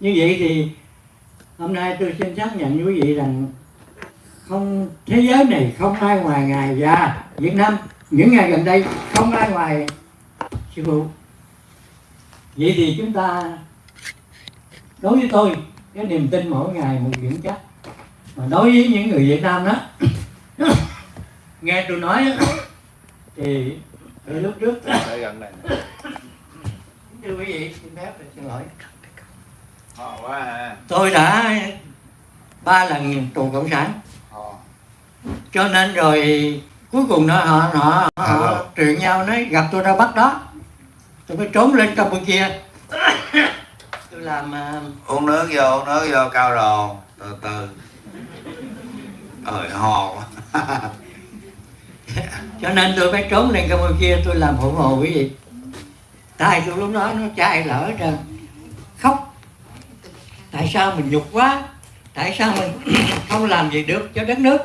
như vậy thì hôm nay tôi xin xác nhận với quý vị rằng không thế giới này không ai ngoài ngài và Việt Nam. Những ngày gần đây không ai ngoài sư phụ vậy thì chúng ta đối với tôi cái niềm tin mỗi ngày một vững chắc. Mà đối với những người Việt Nam đó nghe tôi nói thì lúc trước gần này thưa quý vị xin phép xin lỗi. Tôi đã ba lần tù cộng sản Họ. cho nên rồi cuối cùng nó họ họ, họ truyền nhau nói gặp tôi ra bắt đó tôi mới trốn lên campuchia tôi làm à, Uống nước vô, uống nước vô cao đồ. Từ từ. Ơi hò quá. cho nên tôi mới trốn lên campuchia tôi làm phụ hồ quý vị tại tôi lúc đó nó chai lỡ trơn tại sao mình nhục quá? Tại sao mình không làm gì được cho đất nước?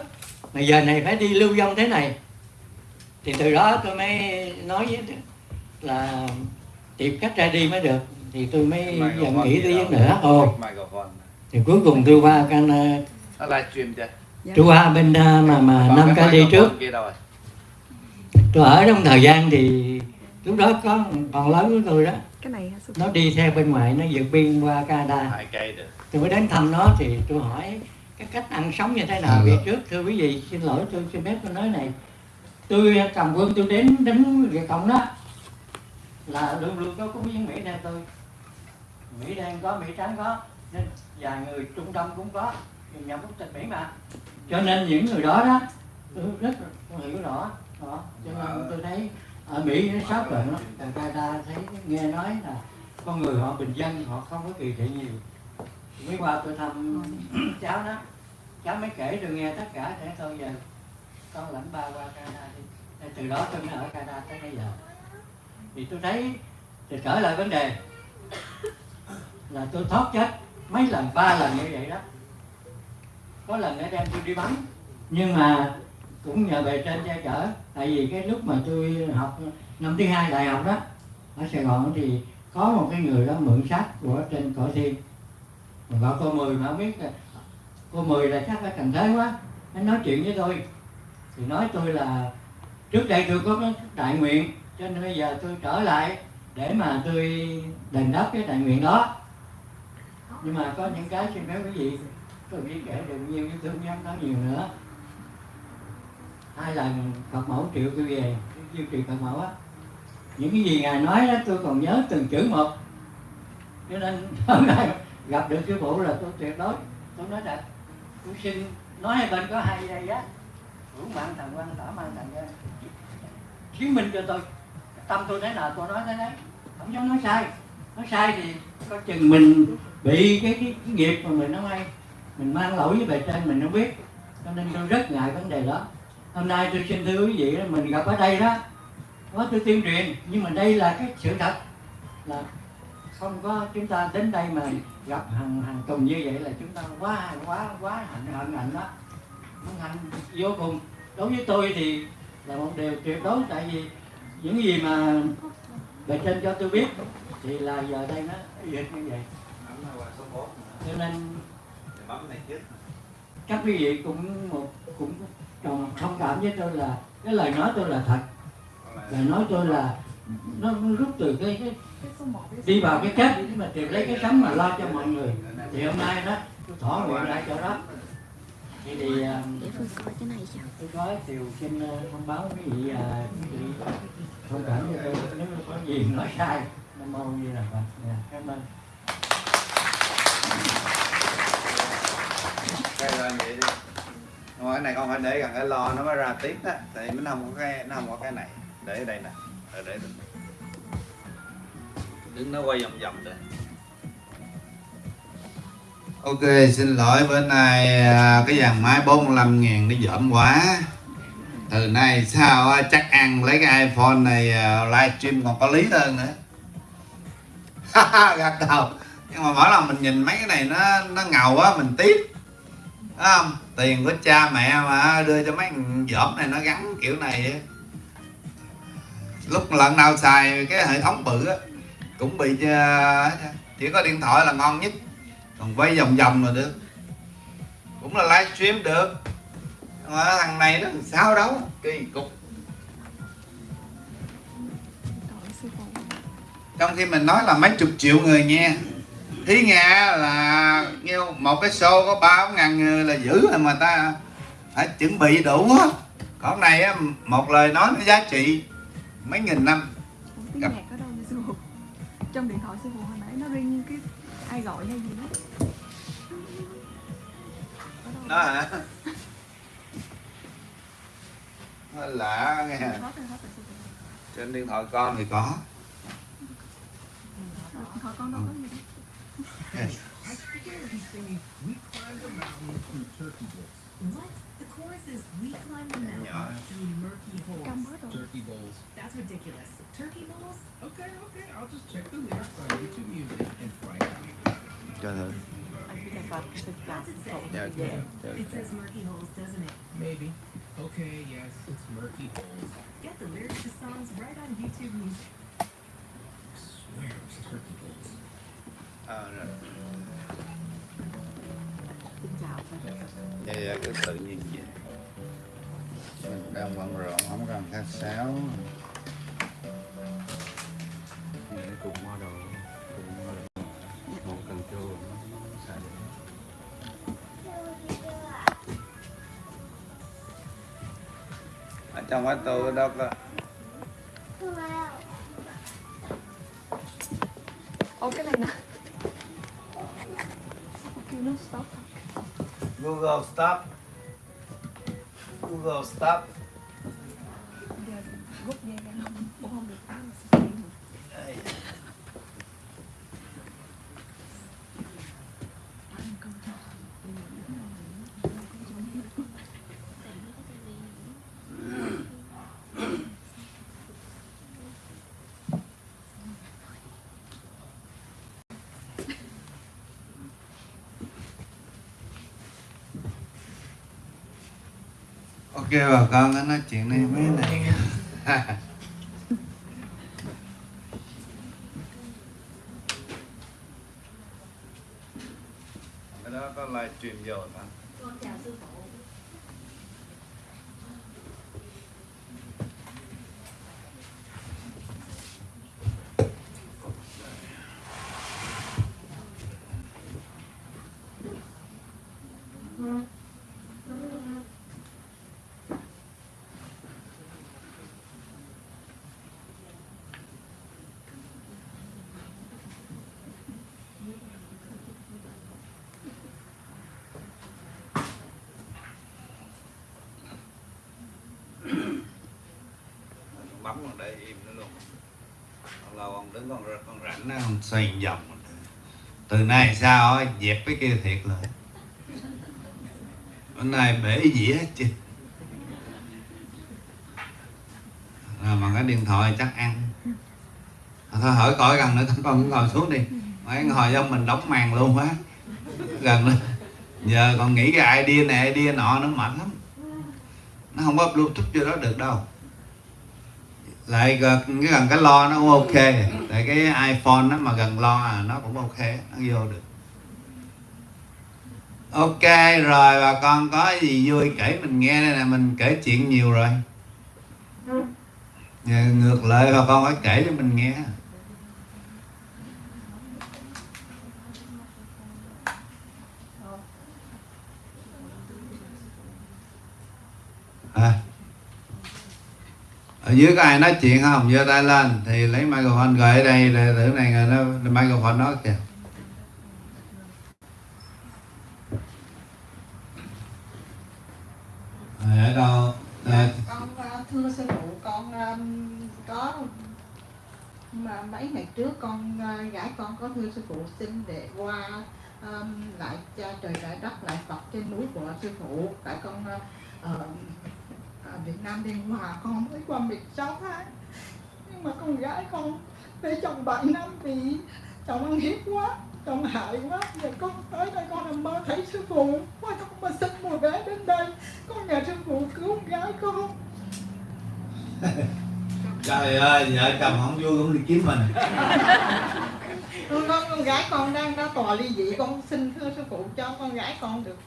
Mà giờ này phải đi lưu vong thế này. Thì từ đó tôi mới nói với là tìm cách ra đi mới được. Thì tôi mới dần nghĩ tới vấn đề đó. ồ. thì cuối cùng tôi qua can chưa? tôi qua bên à, mà mà năm cái cái đi trước. tôi ở trong thời gian thì lúc đó có còn lớn của tôi đó cái này nó đi theo bên ngoài nó vượt biên qua Canada Hai cây được. tôi mới đến thăm nó thì tôi hỏi cái cách ăn sống như thế nào À, việc rồi. trước thưa quý vị xin lỗi tôi xin phép tôi nói này tôi cầm quân tôi đến đánh Việt Cộng đó là luôn luôn có cúng viếng Mỹ Đen tôi Mỹ Đen có Mỹ Trắng có nên vài người Trung Đông cũng có nhưng nhà quốc tịch Mỹ mà cho nên những người đó đó tôi rất hiểu rõ đó. cho nên tôi thấy ở Mỹ nó sót rồi nó Canada thấy nghe nói là con người họ bình dân họ không có kỳ thị nhiều. Mới qua tôi thăm cháu đó cháu mới kể tôi nghe tất cả để thôi giờ con lãnh ba qua Canada đi. Từ đó tôi mới ở Canada tới bây giờ. Thì tôi thấy thì trở lại vấn đề. Là tôi thoát chết mấy lần ba lần như vậy đó. Có lần đã đem tôi đi bắn nhưng mà cũng nhờ bề trên che chở. Tại vì cái lúc mà tôi học năm thứ hai đại học đó, ở Sài Gòn thì có một cái người đó mượn sách của trên cõi thiên mà gọi cô mười mà không biết cô mười là chắc phải cần thế quá, nó nói chuyện với tôi. Thì nói tôi là, trước đây tôi có cái đại nguyện, cho nên bây giờ tôi trở lại để mà tôi đền đáp cái đại nguyện đó. Nhưng mà có những cái xin phép quý vị, tôi biết kể được nhiều nhưng tôi không dám nói nhiều nữa hai lần Phật mẫu triệu tôi về diêu trì Phật mẫu á. Những cái gì ngài nói đó tôi còn nhớ từng chữ một. Cho nên hôm nay gặp được sư phụ là tôi tuyệt đối tôi nói thật tôi xin nói hai bên có hai giây á hữu mạng thần quan tả mang thần quan. Chứng minh cho tôi tâm tôi thế nào tôi nói thế đấy. Không dám nói sai. Nói sai thì có chừng mình bị cái, cái, cái nghiệp mà mình nó may mình mang lỗi với bề trên mình không biết. Cho nên tôi rất ngại vấn đề đó hôm nay tôi xin thưa quý vị mình gặp ở đây đó có tôi tuyên truyền nhưng mà đây là cái sự thật là không có chúng ta đến đây mà gặp hàng hàng tuần như vậy là chúng ta quá quá quá hạnh hạnh hạnh đó. Hân hạnh vô cùng. Đối với tôi thì là một điều tuyệt đối tại vì những gì mà bề trên cho tôi biết thì là giờ đây nó dịch như vậy. Cho nên các quý vị cũng một cũng còn thông cảm với tôi là cái lời nói tôi là thật. Lời nói tôi là nó, nó rút từ cái, cái đi vào cái cách để mà tìm lấy cái sống mà lo cho mọi người. Thì hôm nay đó tôi thỏa nguyện lại chỗ đó. Thì, thì tôi có điều xin à, thông báo quý vị quý vị thông cảm cho tôi. Nếu có gì nói sai nam mô như là phật Dạ, cảm ơn. Cái cái này con phải để gần cái lo nó mới ra tiếp đó. Tại vì nó không có cái nó không có cái này. Để ở đây nè. Để để đứng. Đứng nó quay vòng vòng rồi. Ok, xin lỗi bữa nay à, cái dàn máy 45 ngàn nó dởm quá Từ nay sao à, chắc ăn lấy cái iPhone này à, livestream còn có lý hơn nữa Gật đầu Nhưng mà mỗi lần mình nhìn mấy cái này nó nó ngầu quá mình tiếc Đúng không? Tiền của cha mẹ mà, đưa cho mấy thằng dởm này nó gắn kiểu này. Lúc lần nào xài cái hệ thống bự á, Cũng bị ờ, chỉ có điện thoại là ngon nhất còn quay vòng vòng là được cũng là livestream được mà thằng này nó sao đâu, kỳ cục trong khi mình nói là mấy chục triệu người nghe thí nghe là nhiêu một cái show có ba ngàn là dữ rồi mà ta phải chuẩn bị đủ á. Còn này á một lời nói nó giá trị mấy nghìn năm. Tiếng Gặp. nhạc ở đâu vậy sư phụ trong điện thoại sư phụ hồi nãy nó ring cái ai gọi hay gì đó. Đó hả? Nó lạ nghe. Trên điện thoại con thì có. Điện thoại con đâu có gì đâu What? The chorus is We climb the mountain nhỏ through murky holes. câm Turkey bowls. That's ridiculous. Turkey bowls? Okay, okay. I'll just check the lyrics on YouTube Music and find out. cho thử What's it say? dạ It says murky holes, doesn't it? Maybe. Okay, yes, it's murky holes. Get the lyrics to songs right on YouTube Music. I swear it was turkey bowls. Ờ, rồi. Xin dạ dạ cứ tự nhiên vậy mình đang bận rộn không cần khách sáo. Để cùng model cùng model một cần chua nó xài được. ở trong cái tôi đó. có stop. Google stop ok bà con có nói chuyện đi mấy này. Đó có livestream rồi mà Con còn đây im nó luôn. Còn lâu ông đứng con con rảnh nó ông xoay vòng từ nay sao á, dẹp cái kia thiệt rồi bữa nay bể dĩa hết chứ. Rồi mà cái điện thoại chắc ăn. Thôi hỏi cõi gần nữa con con ngồi xuống đi. Mấy ngồi trong mình đóng màn luôn quá gần nữa giờ còn nghĩ cái idea này, idea nọ nó mệt lắm. Nó không có bluetooth vô đó được đâu lại gần cái gần cái lo nó cũng ok. Tại cái iphone nó mà gần lo à nó cũng ok, nó vô được. Ok, rồi bà con có gì vui kể mình nghe đây nè, mình kể chuyện nhiều rồi. Dạ, ngược lại bà con phải kể cho mình nghe à ở dưới có ai nói chuyện không? Giơ tay lên. Thì lấy microphone gửi ở đây để thử này người nó microphone nói kìa. Rồi, ở đâu? À, con uh, thưa sư phụ con um, có mà mấy ngày trước con uh, gái con có thưa sư phụ xin để qua um, lại cha trời lại đất lại Phật trên núi của sư phụ. Tại con uh, ờ, Việt Nam Biên Hòa con mới qua 16 tháng. Nhưng mà con gái con để chồng 7 năm vì chồng ăn hiếp quá chồng hại quá. Giờ con tới đây con nằm mơ thấy sư phụ. Qua con mà xin một vé đến đây con nhờ sư phụ cứu con gái con. Trời ơi vợ chồng không vui cũng đi kiếm mình. Con, con, gái con đang ra tòa ly dị con xin thưa sư phụ cho con gái con được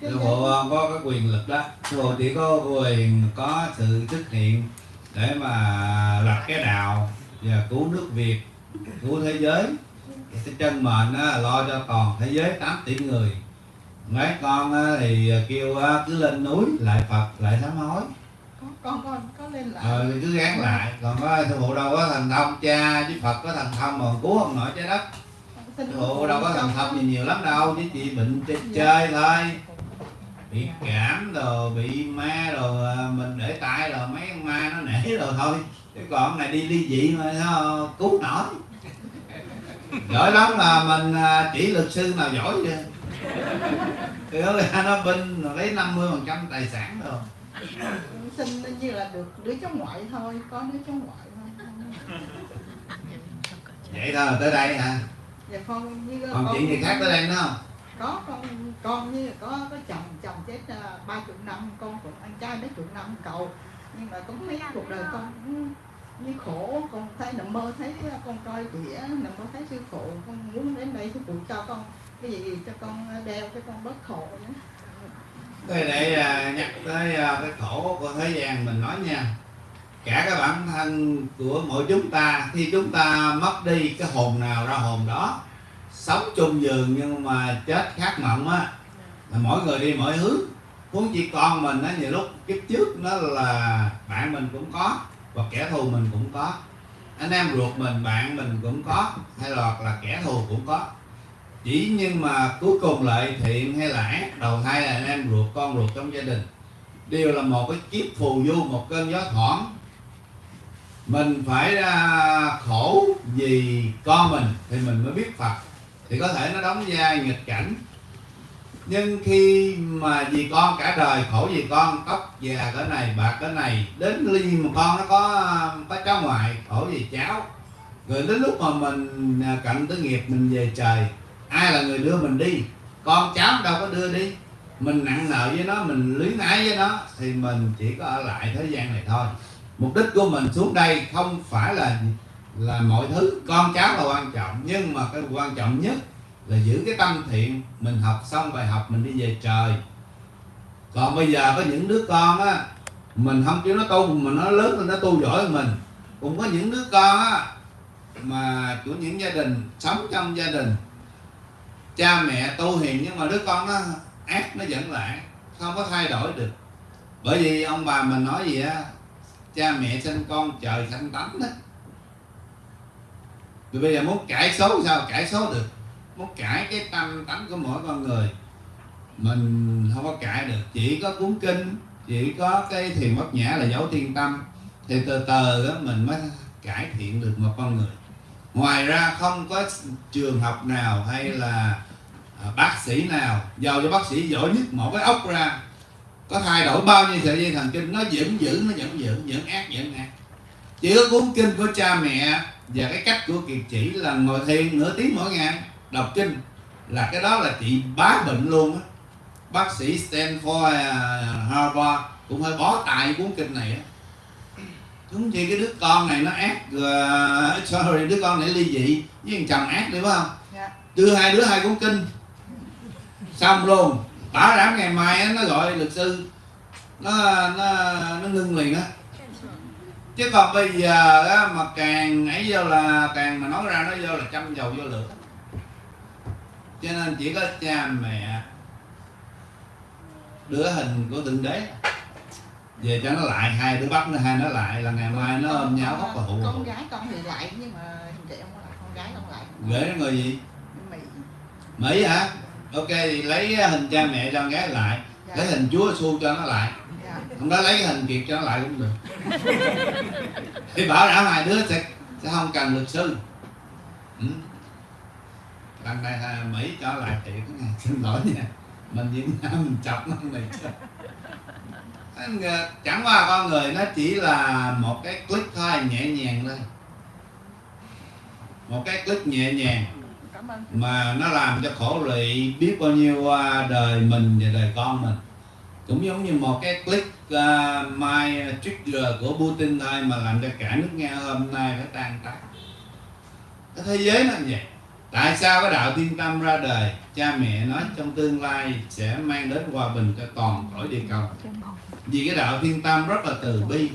sư phụ có cái quyền lực đó. Sư phụ chỉ có quyền có sự xuất hiện để mà lập cái đạo và cứu nước việt cứu thế giới. Cái chân mệnh á, lo cho toàn thế giới 8 tỷ người. Mấy con á, thì kêu á, cứ lên núi lại phật lại sám hối. Con con có lên lại. Ờ, cứ gán lại. Còn có sư phụ đâu có thần thông cha với phật có thần thông mà cứu không nổi trái đất phụ đâu có thần thông gì nhiều lắm đâu chứ chỉ bệnh chơi, Dạ. chơi thôi. Bị cảm rồi bị ma rồi à, mình để tay rồi mấy con ma nó nể rồi thôi. Chứ còn này đi ly dị mà nó cứu nổi. Giỏi lắm là mình à, chỉ luật sư nào giỏi chưa thì nó ra nó binh lấy 50 phần trăm tài sản rồi. Xin như là được đứa cháu ngoại thôi có đứa cháu ngoại thôi. Vậy thôi tới đây hả dạ con như còn chuyện gì khác tới đây nữa không? Có con con như có có chồng chồng chết à, ba chục năm con cũng anh trai mấy chục năm cầu nhưng mà con thấy cuộc đời con cũng như khổ con thấy nằm mơ thấy con coi đĩa nằm mơ thấy sư phụ con muốn đến đây sư phụ cho con cái gì cho con đeo cho con bớt khổ nữa. Thế để à, nhắc tới à, cái khổ của thế gian mình nói nha Cả cái bản thân của mỗi chúng ta Khi chúng ta mất đi cái hồn nào ra hồn đó Sống chung giường nhưng mà chết khác mộng á Là mỗi người đi mỗi hướng. Huống chỉ con mình á nhiều lúc kiếp trước nó là bạn mình cũng có Và kẻ thù mình cũng có. Anh em ruột mình, bạn mình cũng có Hay là, là kẻ thù cũng có. Chỉ nhưng mà cuối cùng lại thiện hay là ác đầu thai là anh em ruột con ruột trong gia đình. Đều là một cái kiếp phù du một cơn gió thoảng mình phải ra khổ vì con mình thì mình mới biết phật. Thì có thể nó đóng vai nghịch cảnh. Nhưng khi mà vì con cả đời, khổ vì con, tóc già cỡ này, bạc cỡ này, đến ly mà con nó có có cháu ngoại, khổ vì cháu. Rồi đến lúc mà mình à, cận tới nghiệp, mình về trời, ai là người đưa mình đi? Con cháu đâu có đưa đi. Mình nặng nợ với nó, mình luyến ái với nó, thì mình chỉ có ở lại thế gian này thôi mục đích của mình xuống đây không phải là là mọi thứ con cháu là quan trọng, nhưng mà cái quan trọng nhất là giữ cái tâm thiện, mình học xong bài học, mình đi về trời. Còn bây giờ có những đứa con á, mình không chịu nó tu, mà nó lớn lên nó tu giỏi hơn mình. Cũng có những đứa con á, mà của những gia đình, sống trong gia đình, cha mẹ tu hiền, nhưng mà đứa con nó ác, nó vẫn lại không có thay đổi được. Bởi vì ông bà mình nói gì á cha mẹ sinh con, trời sanh tánh đó. Rồi bây giờ muốn cải số sao? Cải số được. Muốn cải cái tâm tánh của mỗi con người, mình không có cải được. Chỉ có cuốn kinh, chỉ có cái thiền bất nhã là dấu thiên tâm, thì từ từ đó mình mới cải thiện được một con người. Ngoài ra không có trường học nào hay là à, bác sĩ nào giàu cho bác sĩ giỏi nhất một cái ốc ra có thay đổi bao nhiêu sợi dây thần kinh nó vẫn giữ nó vẫn giữ vẫn ác vẫn ác. Chỉ có cuốn kinh của cha mẹ và cái cách của kiệt chỉ là ngồi thiền nửa tiếng mỗi ngày đọc kinh là cái đó là trị bá bệnh luôn á. Bác sĩ Stanford Harvard cũng hơi bó tay cuốn kinh này á. Đúng gì cái đứa con này nó ác uh, sorry đứa con này ly dị với thằng chồng ác đi phải không? Dạ. đưa hai đứa hai cuốn kinh xong luôn bảo đảm ngày mai nó gọi luật sư. Nó nó nó ngưng liền á. Chứ còn bây giờ á, mà càng ấy vô là càng mà nói ra nó vô là châm dầu vô lửa. Cho nên chỉ có cha mẹ đứa hình của thượng đế. Về cho nó lại hai đứa bắt nó hai nó lại là ngày mai nó ôm nhau khóc và hụ con gái con thì lại nhưng mà chị không có lại con gái con lại. Gửi nó người gì? Mỹ. Mỹ hả ok thì lấy hình cha mẹ cho con gái lại. Dạ. lấy hình chúa xu cho nó lại. Dạ. không đó lấy cái hình kiệt cho nó lại cũng được. Thì bảo đảm hai đứa sẽ sẽ không cần luật sư. Ừ. lần này à, mỹ cho lại thiệt này xin lỗi nha. Mình việt nam mình chọc nó này chứ chẳng qua con người nó chỉ là một cái click thôi nhẹ nhàng thôi. Một cái click nhẹ nhàng mà nó làm cho khổ lụy biết bao nhiêu à, đời mình và đời con mình. Cũng giống như một cái click uh, à, my trigger của Putin thôi mà làm cho cả nước Nga hôm nay phải tan tác. Cái thế giới nó vậy. Tại sao cái đạo thiên tâm ra đời cha mẹ nói trong tương lai sẽ mang đến hòa bình cho toàn cõi địa cầu. Vì cái đạo thiên tâm rất là từ bi.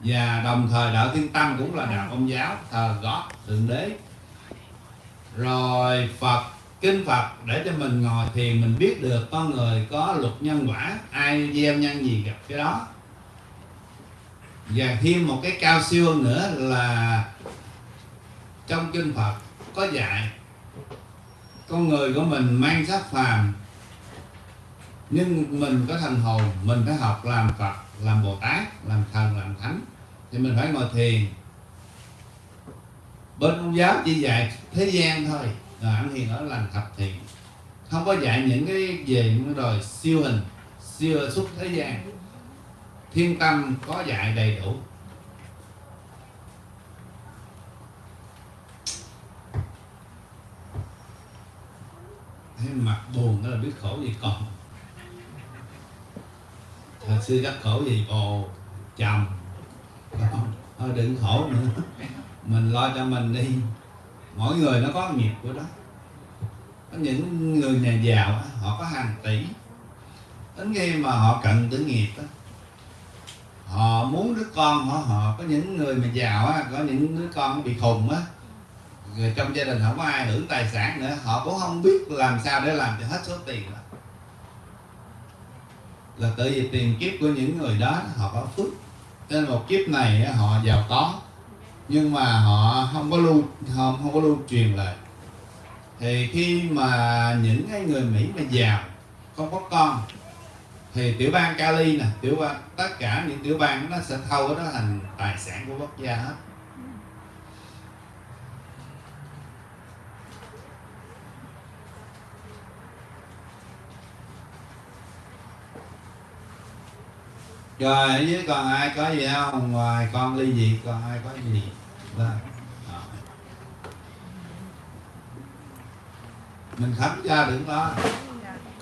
Và đồng thời đạo thiên tâm cũng là đạo công giáo thờ gót thượng đế rồi Phật, kinh Phật, để cho mình ngồi thiền mình biết được con người có luật nhân quả, ai gieo nhân gì gặp cái đó. Và thêm một cái cao siêu hơn nữa là trong kinh Phật có dạy, con người của mình mang sắc phàm, nhưng mình có thần hồn, mình phải học làm Phật, làm Bồ Tát, làm thần, làm thánh. Thì mình phải ngồi thiền bên công giáo chỉ dạy thế gian thôi rồi ăn hiền ở lành thập thiện. Không có dạy những cái về những rồi siêu hình, siêu xuất thế gian. Thiên tâm có dạy đầy đủ. Thấy mặt buồn đó là biết khổ gì còn. Thật sự các khổ gì bồ chồng. Thôi đừng khổ nữa mình lo cho mình đi. Mỗi người nó có nghiệp của đó. Có những người nhà giàu họ có hàng tỷ. Đến khi mà họ cận tử nghiệp đó, họ muốn đứa con họ họ có những người mà giàu á, có những đứa con bị khùng á người trong gia đình không có ai hưởng tài sản nữa họ cũng không biết làm sao để làm cho hết số tiền đó. Là tự vì tiền kiếp của những người đó họ có phước. Nên một kiếp này họ giàu có nhưng mà họ không có lưu không, không có lưu truyền lại thì khi mà những cái người Mỹ mà giàu không có con thì tiểu bang Cali nè tiểu bang tất cả những tiểu bang nó sẽ thâu cái đó thành tài sản của quốc gia hết. Rồi với còn ai có gì không? Ngoài con ly dị còn ai có gì? À. mình khấn cho đừng lo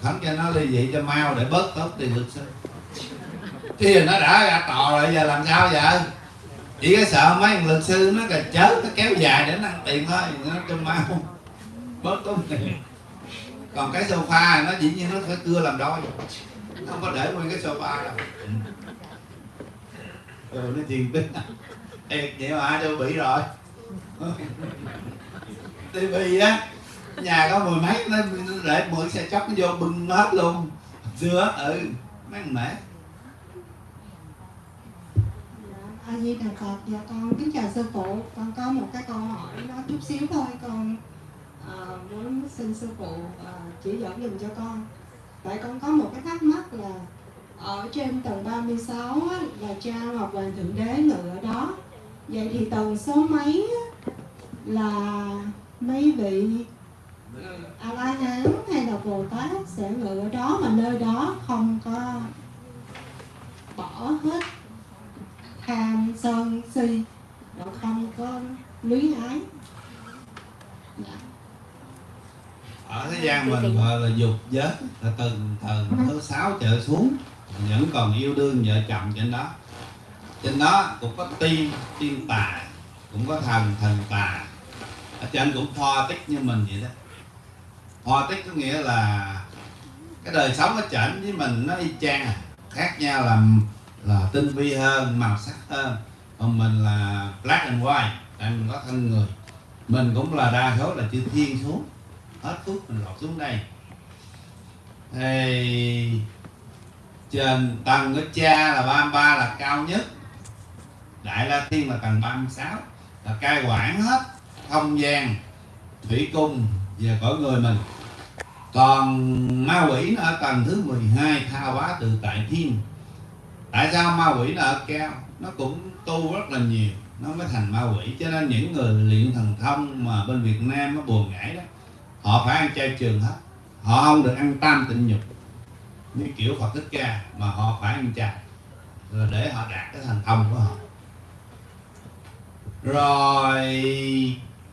khấn cho nó ly dị cho mau để bớt tốn tiền luật sư khi nó đã ra tò rồi, giờ làm sao vậy? Chỉ có sợ mấy thằng luật sư nó cà chớt, nó kéo dài để nó ăn tiền thôi, nó cho mau. Bớt tốn tiền. Còn cái sofa nó dĩ nhiên nó phải cưa làm đôi. Không có để nguyên cái sofa đâu. Rồi nó chuyện tính thiệt vậy mà ai đâu bị rồi tivi á nhà có mười mấy nó để mượn xe chóc nó vô bưng hết luôn dưa ừ mấy thằng mẹ A Di Đà Phật, dạ con kính chào sư phụ. Con có một cái câu hỏi nó chút xíu thôi, con à, muốn xin sư phụ à, chỉ dẫn dùm cho con. Tại con có một cái thắc mắc là ở trên tầng 36 á, là cha Ngọc Hoàng Thượng Đế ngự ở đó. Vậy thì tầng số mấy là mấy vị A La Hán hay là Bồ Tát sẽ ngự ở đó mà nơi đó không có bỏ hết tham, sân, si nó không có luyến ái dạ. ở thế gian mình gọi là dục giới, là từng tầng thứ sáu trở xuống vẫn còn yêu đương vợ chồng trên đó trên đó cũng có tiên tiên tà cũng có thần thần tà ở trên cũng pho tích như mình vậy đó. Pho tích có nghĩa là cái đời sống ở trên với mình, nó y chang. À. khác nhau là là tinh vi hơn, màu sắc hơn. Còn mình là black and white tại mình có thân người. Mình cũng là đa số là chữ thiên xuống. Hết phút mình lọt xuống đây. Thì trên tầng của cha là 33 là cao nhất đại la thiên là tầng 36 là cai quản hết không gian, thủy cung và cõi người mình. Còn ma quỷ nó ở tầng thứ 12 tha hóa tự tại thiên. Tại sao ma quỷ nó ở cao? Nó cũng tu rất là nhiều, nó mới thành ma quỷ. Cho nên những người luyện thần thông mà bên Việt Nam nó buồn ngãi đó, họ phải ăn chay trường hết. Họ không được ăn tam tịnh nhục, như kiểu Phật Thích Ca, mà họ phải ăn chay, rồi để họ đạt cái thành thông của họ rồi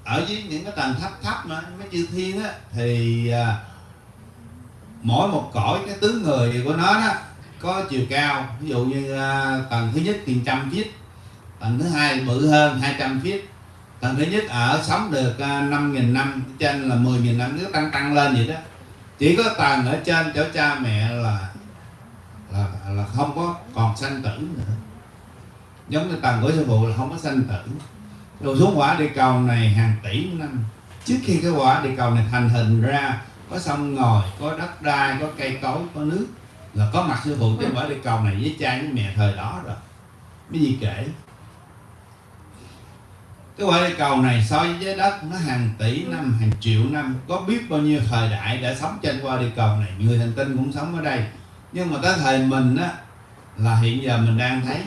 ở dưới những cái tầng thấp thấp mà mấy chư thiên á thì à, mỗi một cõi cái tướng người của nó đó có chiều cao. Ví dụ như à, tầng thứ nhất thì trăm feet tầng thứ hai bự hơn 200 feet. Tầng thứ nhất ở sống được à, năm nghìn năm trên là 10.000 năm cứ tăng tăng lên vậy đó. Chỉ có tầng ở trên chỗ cha mẹ là là là không có còn sanh tử nữa. Giống như tầng của sư phụ là không có sanh tử đồ xuống quả địa cầu này hàng tỷ năm. Trước khi cái quả địa cầu này thành hình ra, có sông ngòi, có đất đai, có cây cối, có nước, là có mặt sư phụ trên quả địa cầu này với cha với mẹ thời đó rồi. Cái gì kể? Cái quả địa cầu này so với trái đất nó hàng tỷ năm, hàng triệu năm. Có biết bao nhiêu thời đại đã sống trên quả địa cầu này? Người hành tinh cũng sống ở đây. Nhưng mà tới thời mình á, là hiện giờ mình đang thấy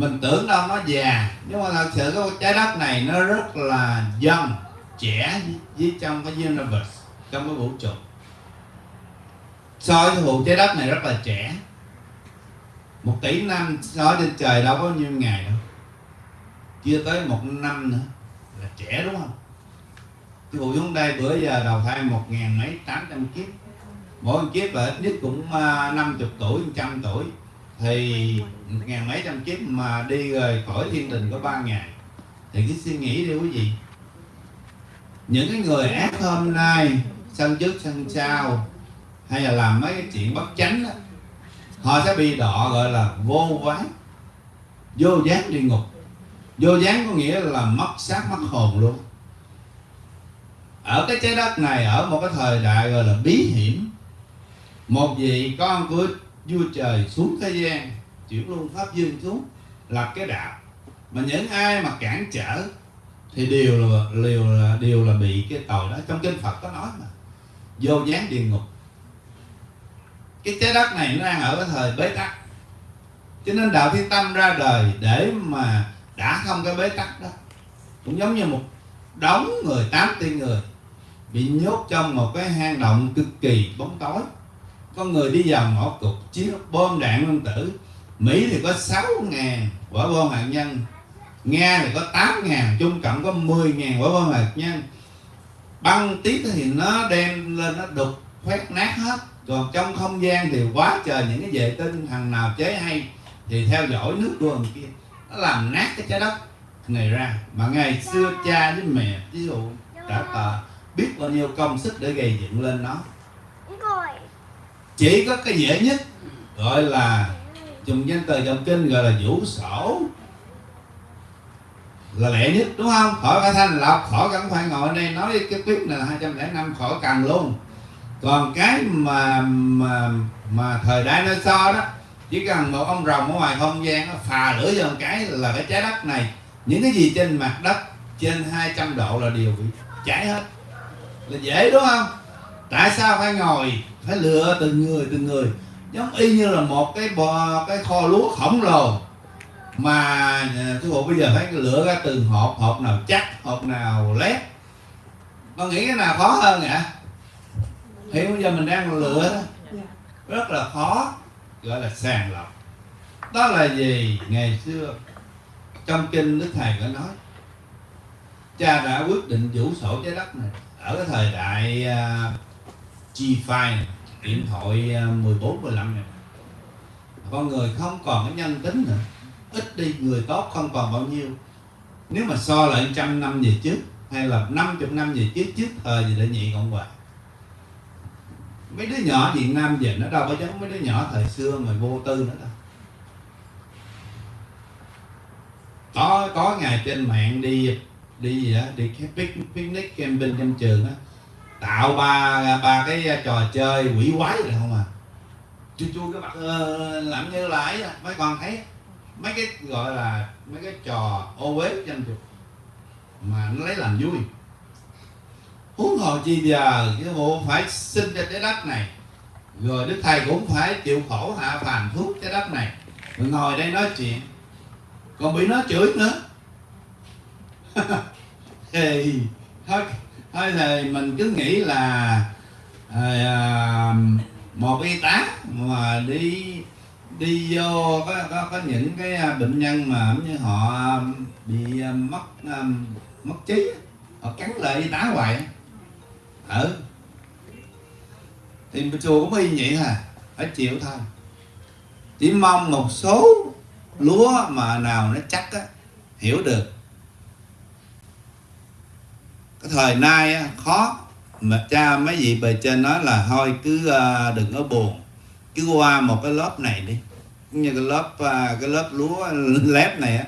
mình tưởng đâu nó già. Nhưng mà thật sự cái trái đất này nó rất là dân, trẻ với trong cái universe, trong cái vũ trụ. So với vụ trái đất này rất là trẻ. Một tỷ năm so trên trời đâu có nhiêu ngày đâu. Chưa tới một năm nữa là trẻ đúng không? Cái vụ xuống đây bữa giờ đầu thai một ngàn mấy tám trăm kiếp. Mỗi kiếp là ít nhất cũng à, năm chục tuổi trăm tuổi. Thì ngàn mấy trăm kiếp mà đi rời khỏi thiên đình có ba ngày. Thì cái suy nghĩ đi quý vị. Những cái người ác hôm nay sân trước sân sau hay là làm mấy cái chuyện bất chánh đó, họ sẽ bị đọ gọi là vô quán vô gián địa ngục. Vô gián có nghĩa là mất xác mất hồn luôn. Ở cái trái đất này ở một cái thời đại gọi là bí hiểm một vị con của vua trời xuống thế gian chuyển luôn pháp dương xuống lập cái đạo. Mà những ai mà cản trở thì đều là đều là đều là bị cái tội đó. Trong kinh Phật có nói mà, vô gián địa ngục. Cái trái đất này nó đang ở cái thời bế tắc. Cho nên đạo thiên tâm ra đời để mà đã không cái bế tắc đó, cũng giống như một đống người, tám tỷ người bị nhốt trong một cái hang động cực kỳ bóng tối. Có người đi vào ngõ cụt chiếc bom đạn nguyên tử Mỹ thì có 6 ngàn quả bom hạt nhân Nga thì có 8 ngàn Trung Cộng có 10 ngàn quả bom hạt nhân. Băng tiếp thì nó đem lên nó đục khoét nát hết. Còn trong không gian thì quá trời những cái vệ tinh thằng nào chế hay Thì theo dõi nước đường kia. Nó làm nát cái trái đất này ra. Mà ngày xưa cha với mẹ ví dụ đã tờ biết bao nhiêu công sức để gây dựng lên nó. Chỉ có cái dễ nhất gọi là dùng danh từ trong kinh gọi là vũ sổ. Là lẹ nhất, đúng không? Khỏi phải thanh lọc, khỏi cần phải ngồi đây nói cái tuyết này là 205 khỏi cần luôn. Còn cái mà mà mà thời đại nó so đó, chỉ cần một ông rồng ở ngoài không gian nó phà lửa vô một cái là cái trái đất này. Những cái gì trên mặt đất, trên 200 độ là đều bị cháy hết. Là dễ, đúng không? Tại sao phải ngồi, phải lựa từng người từng người? Giống y như là một cái bò cái kho lúa khổng lồ. Mà à, sư phụ bây giờ phải lựa ra từng hộp hộp nào chắc hộp nào lép. Con nghĩ cái nào khó hơn ạ hiện bây giờ mình đang lựa đó. Rất là khó gọi là sàng lọc. Đó là gì? Ngày xưa trong kinh đức thầy có nói cha đã quyết định vũ sổ trái đất này ở cái thời đại uh, G5 này, điện thoại à, 14 15 này. Con người không còn cái nhân tính nữa. Ít đi, người tốt không còn bao nhiêu. Nếu mà so lại trăm năm về trước, hay là 50 năm về trước ờ, trước thời gì để nhị cộng hòa. Mấy đứa nhỏ Việt Nam về nó đâu có giống mấy đứa nhỏ thời xưa mà vô tư nữa đâu. Có có ngày trên mạng đi đi gì đó đi cái picnic camping trong trường á tạo ba ba cái trò chơi quỷ quái rồi không à? Chu chu cái mặt. Uh, làm như là ấy mấy con thấy mấy cái gọi là mấy cái trò ô uế trong chùa mà nó lấy làm vui. Huống hồ chi giờ cái bộ phải sinh ra trái đất này rồi đức thầy cũng phải chịu khổ hạ phàm thuốc trái đất này. Rồi ngồi đây nói chuyện còn bị nó chửi nữa. Thì thôi thôi thì mình cứ nghĩ là à, à, một y tá mà đi đi vô có, có, có những cái à, bệnh nhân mà như họ à, bị mất mất trí họ cắn lại y tá hoài ừ. Thì chùa cũng y vậy hả, phải chịu thôi. Chỉ mong một số lúa mà nào nó chắc á hiểu được thời nay khó. Mà cha mấy vị bề trên nói là thôi cứ ờ, đừng có buồn. Cứ qua một cái lớp này đi. Như cái lớp ờ, cái lớp lúa lép này á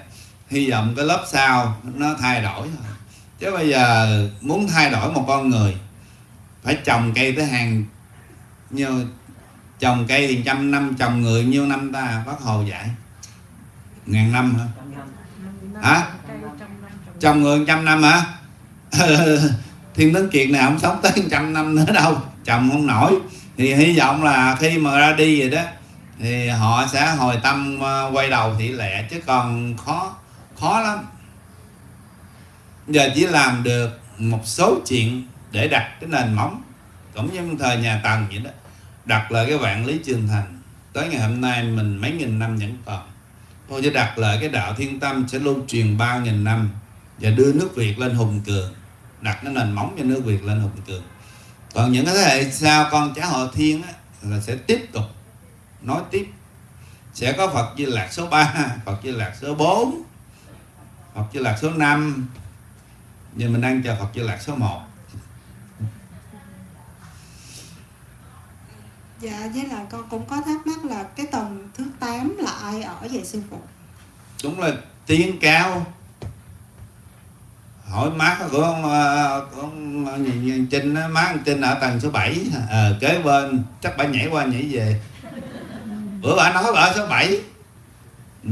hy vọng cái lớp sau nó thay đổi thôi. Chứ bây giờ muốn thay đổi một con người phải trồng cây tới hàng như trồng cây thì trăm năm trồng người nhiêu năm ta bác hồ dạy. Ngàn năm hả? Hả? Trồng người trăm năm hả thiên tấn kiệt này không sống tới trăm năm nữa đâu, chồng không nổi. Thì hy vọng là khi mà ra đi vậy đó, thì họ sẽ hồi tâm ờ, quay đầu thị lẹ, chứ còn khó khó lắm. Giờ chỉ làm được một số chuyện để đặt cái nền móng, cũng như thời nhà tần vậy đó, đặt lại cái vạn lý trường thành. Tới ngày hôm nay mình mấy nghìn năm vẫn còn. Thôi chứ đặt lại cái đạo thiên tâm sẽ lưu truyền bao nghìn năm và đưa nước việt lên hùng cường đặt cái nền móng cho nước việt lên hùng cường còn những cái thế hệ sau con cháu họ thiên á, là sẽ tiếp tục nói tiếp. Sẽ có Phật Di Lạc số 3 Phật Di Lạc số 4 Phật Di Lạc số 5 nhưng mình đang chờ Phật Di Lạc số 1 Dạ với là con cũng có thắc mắc là cái tầng thứ 8 là ai ở vậy sư phụ? đúng là tiếng cao hỏi má của ông, của ông Trinh má ông Trinh ở tầng số 7 à, ờ, kế bên chắc bà nhảy qua nhảy về. Bữa bà nói bà ở số 7 ừ.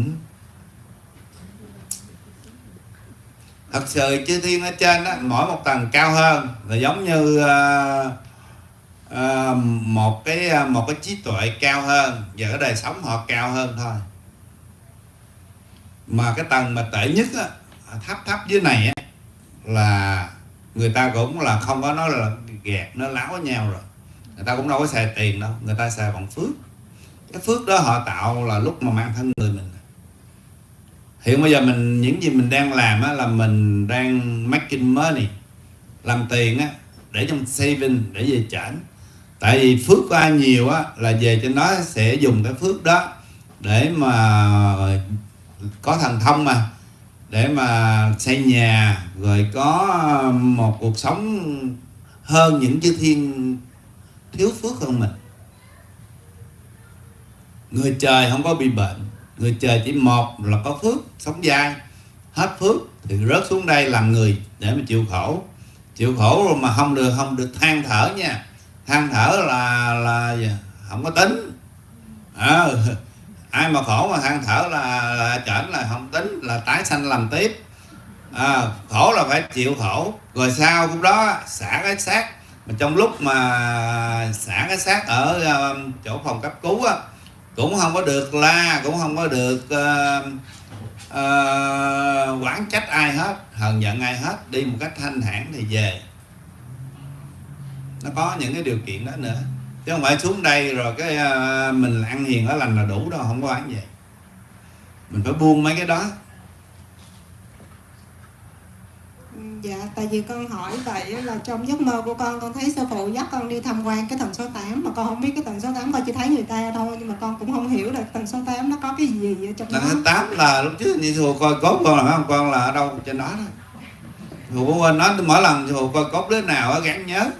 thật sự chư thiên ở trên đó, mỗi một tầng cao hơn là giống như ờ, ờ, một cái à, một cái trí tuệ cao hơn và cái đời sống họ cao hơn thôi. Mà cái tầng mà tệ nhất á, thấp thấp dưới này á, là người ta cũng là không có nói là gạt nó láo với nhau rồi. Người ta cũng đâu có xài tiền đâu người ta xài bằng phước. Cái phước đó họ tạo là lúc mà mang thân người mình. Hiện bây giờ mình những gì mình đang làm á, là mình đang making money làm tiền á để trong saving để về chảnh. Tại vì phước của ai nhiều á là về cho nó sẽ dùng cái phước đó để mà có thần thông mà để mà xây nhà rồi có một cuộc sống hơn những chư thiên thiếu phước hơn mình. Người trời không có bị bệnh người trời chỉ một là có phước sống dai hết phước thì rớt xuống đây làm người để mà chịu khổ. Chịu khổ rồi mà không được không được than thở nha. Than thở là là không có tính. À, ai mà khổ mà than thở là, là chảnh là không tính là tái sanh làm tiếp. À, khổ là phải chịu khổ. Rồi sau cũng đó xả cái xác. Mà trong lúc mà xả cái xác ở uh, chỗ phòng cấp cứu á cũng không có được la cũng không có được uh, uh, quán trách ai hết hờn giận ai hết đi một cách thanh thản thì về. Nó có những cái điều kiện đó nữa chứ không phải xuống đây rồi cái uh, mình ăn hiền ở lành là đủ đâu không có ăn vậy. Mình phải buông mấy cái đó. Dạ, tại vì con hỏi vậy là trong giấc mơ của con con thấy sư phụ dắt con đi tham quan cái tầng số 8 mà con không biết cái tầng số 8 con chỉ thấy người ta thôi nhưng mà con cũng không hiểu là tầng số 8 nó có cái gì ở trong đó. tầng thứ tám là lúc trước như thù coi cốt con là không? Con là ở đâu? Trên đó đó. Thù quên nói mỗi lần thù coi cốt đứa nào á gắn nhớ.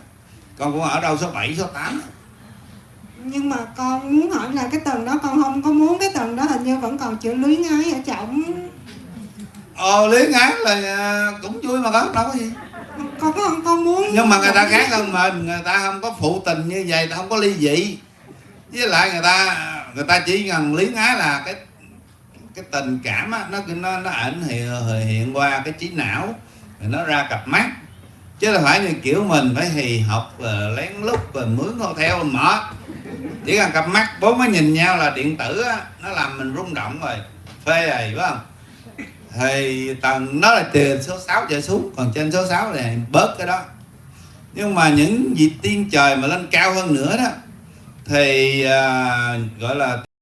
Con cũng ở đâu số 7, số 8 Nhưng mà con muốn hỏi là cái tầng đó con không có muốn cái tầng đó hình như vẫn còn chữ luyến ái ở trọng Ờ lý ngán là à, cũng vui mà có đâu có gì. Con có con muốn Nhưng mà người ta khác hơn mình Người ta không có phụ tình như vậy Ta không có ly dị. Với lại người ta người ta chỉ cần lý ngái là cái cái tình cảm á, nó nó nó ảnh hiện, hiện qua cái trí não rồi nó ra cặp mắt chứ là phải như kiểu mình phải hì học và lén lút rồi mướn hotel mở chỉ cần cặp mắt bốn mới nhìn nhau là điện tử á, nó làm mình rung động rồi. Phê à, rồi phải không? Thì tầng nó là từ số 6 trở xuống còn trên số 6 này bớt cái đó. Nhưng mà những vị tiên trời mà lên cao hơn nữa đó thì uh, gọi là